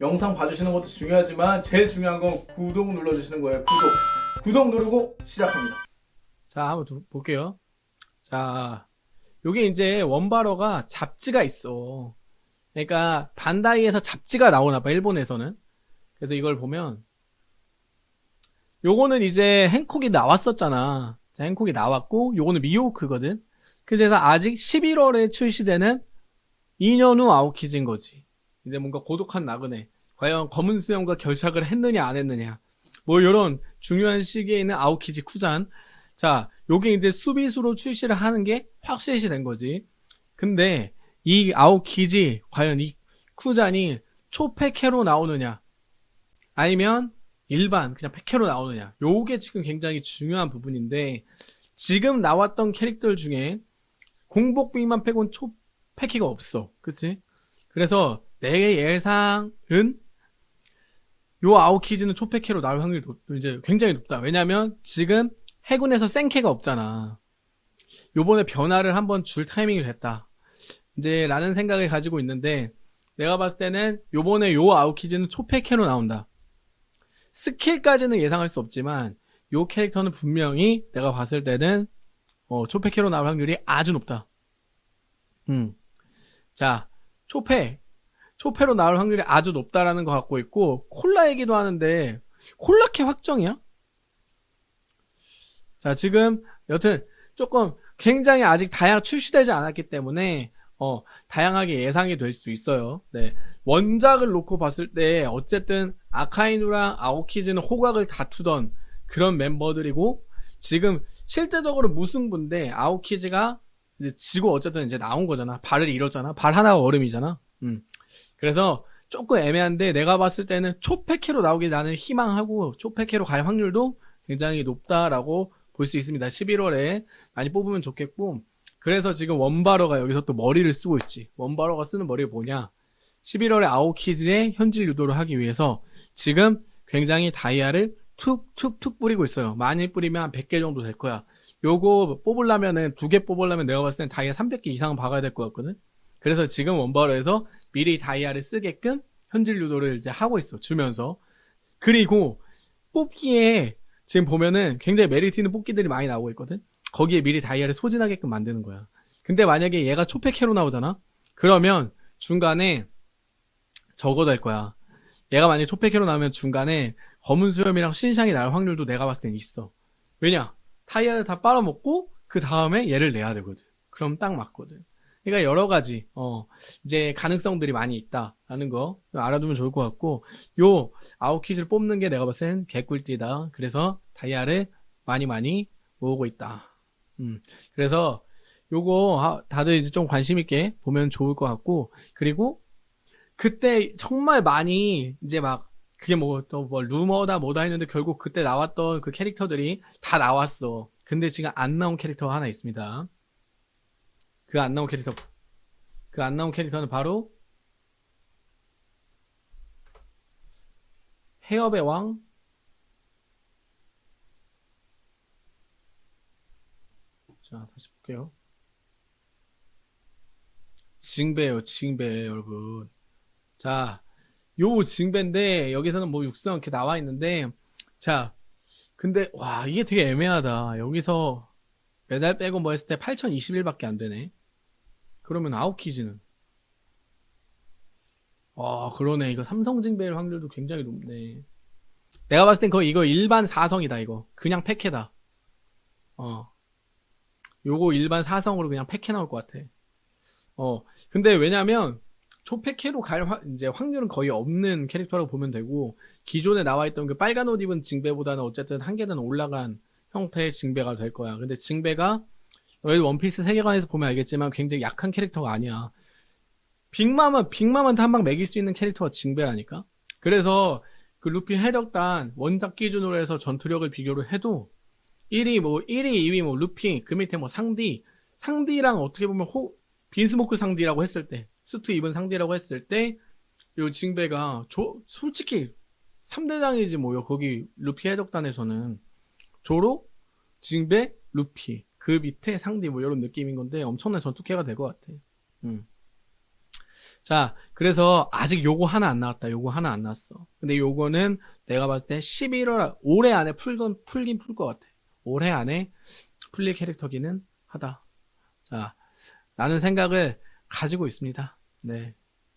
영상 봐주시는 것도 중요하지만 제일 중요한 건 구독 눌러주시는 거예요. 구독. 구독 누르고 시작합니다. 자, 한번 두- 볼게요. 자, 요게 이제 원바로가 잡지가 있어. 그러니까 반다이에서 잡지가 나오나 봐, 일본에서는. 그래서 이걸 보면 요거는 이제 행콕이 나왔었잖아. 자, 행콕이 나왔고 요거는 미호크거든. 그래서 아직 11월에 출시되는 2년 후 아오키즈인 거지. 이제 뭔가 고독한 나그네. 과연 검은 수염과 결착을 했느냐 안 했느냐. 뭐 요런 중요한 시기에 있는 아오키지 쿠잔. 자, 요게 이제 수비수로 출시를 하는 게 확실시 된 거지. 근데 이 아오키지 과연 이 쿠잔이 초패캐로 나오느냐 아니면 일반 그냥 패캐로 나오느냐 요게 지금 굉장히 중요한 부분인데 지금 나왔던 캐릭터 중에 공복비만 빼곤 초패키가 없어 그치? 그래서 내 예상은 요 아오키즈는 초패캐로 나올 확률이 높- 이제 굉장히 높다. 왜냐면 지금 해군에서 생캐가 없잖아. 요번에 변화를 한번 줄 타이밍이 됐다. 이제 라는 생각을 가지고 있는데 내가 봤을 때는 요번에 요 아오키즈는 초패캐로 나온다. 스킬까지는 예상할 수 없지만 요 캐릭터는 분명히 내가 봤을 때는 어, 초패캐로 나올 확률이 아주 높다. 음. 자 초패 초패로 나올 확률이 아주 높다라는 거 갖고 있고 콜라 얘기도 하는데 콜라캐 확정이야? 자 지금 여튼 조금 굉장히 아직 다양 출시되지 않았기 때문에 어 다양하게 예상이 될 수 있어요. 네 원작을 놓고 봤을 때 어쨌든 아카이누랑 아오키즈는 호각을 다투던 그런 멤버들이고 지금 실제적으로 무승부인데 아오키즈가 이제 지고 어쨌든 이제 나온 거잖아. 발을 잃었잖아. 발 하나가 얼음이잖아. 음. 그래서 조금 애매한데 내가 봤을 때는 초패캐로 나오길 나는 희망하고 초패캐로 갈 확률도 굉장히 높다라고 볼 수 있습니다. 11월에 많이 뽑으면 좋겠고 그래서 지금 원바로가 여기서 또 머리를 쓰고 있지. 원바로가 쓰는 머리가 뭐냐? 11월에 아오키즈의 현질 유도를 하기 위해서 지금 굉장히 다이아를 툭툭툭 뿌리고 있어요. 많이 뿌리면 한 100개 정도 될 거야. 요거 뽑으려면은 두 개 뽑으려면 내가 봤을 땐 다이아 300개 이상은 박아야 될 것 같거든. 그래서 지금 원바로에서 미리 다이아를 쓰게끔 현질 유도를 이제 하고 있어. 주면서. 그리고 뽑기에 지금 보면은 굉장히 메리트 있는 뽑기들이 많이 나오고 있거든. 거기에 미리 다이아를 소진하게끔 만드는 거야. 근데 만약에 얘가 초패캐로 나오잖아? 그러면 중간에 저거 될 거야. 얘가 만약에 초패캐로 나오면 중간에 검은 수염이랑 신상이 날 확률도 내가 봤을 땐 있어. 왜냐? 타이어를 다 빨아먹고 그 다음에 얘를 내야 되거든. 그럼 딱 맞거든. 그러니까 여러 가지 어 이제 가능성들이 많이 있다라는 거 알아두면 좋을 것 같고 요 아웃킷을 뽑는 게 내가 봤을 땐 개꿀띠다. 그래서 다이아를 많이 많이 모으고 있다. 음 그래서 요거 아, 다들 이제 좀 관심 있게 보면 좋을 것 같고 그리고 그때 정말 많이 이제 막 그게 뭐 또 뭐 루머다 뭐다 했는데 결국 그때 나왔던 그 캐릭터들이 다 나왔어. 근데 지금 안 나온 캐릭터가 하나 있습니다. 그 안 나온 캐릭터 그 안 나온 캐릭터는 바로 해협의 왕 자, 다시 볼게요. 징배예요, 징배, 여러분. 자, 요 징배인데, 여기서는 뭐 육수형 이렇게 나와 있는데, 자, 근데, 와, 이게 되게 애매하다. 여기서 메달 빼고 뭐 했을 때 8021밖에 안 되네. 그러면 아웃키즈는. 아, 그러네. 이거 삼성 징배일 확률도 굉장히 높네. 내가 봤을 땐 거의 이거 일반 4성이다, 이거. 그냥 패캐다. 어. 요거 일반 4성으로 그냥 패캐 나올 것 같아. 어. 근데 왜냐면, 초패캐로 갈 확, 이제 확률은 거의 없는 캐릭터라고 보면 되고, 기존에 나와 있던 그 빨간 옷 입은 징배보다는 어쨌든 한 계단 올라간 형태의 징배가 될 거야. 근데 징배가, 너희 원피스 세계관에서 보면 알겠지만 굉장히 약한 캐릭터가 아니야. 빅맘은, 빅맘한테 한방 매길 수 있는 캐릭터가 징배라니까? 그래서, 그 루피 해적단 원작 기준으로 해서 전투력을 비교를 해도 1위 뭐 1위 2위 뭐 루피 그 밑에 뭐 상디 상디랑 어떻게 보면 호 빈스모크 상디라고 했을 때 수트 입은 상디라고 했을 때 요 징배가 조, 솔직히 3대장이지 뭐요 거기 루피 해적단에서는 조로 징배 루피 그 밑에 상디 뭐 이런 느낌인 건데 엄청난 전투캐가 될 것 같아 음. 자, 그래서 아직 요거 하나 안 나왔다. 요거 하나 안 나왔어. 근데 요거는 내가 봤을 때 11월, 올해 안에 풀건, 풀긴 풀 것 같아. 올해 안에 풀릴 캐릭터기는 하다. 자, 라는 생각을 가지고 있습니다. 네.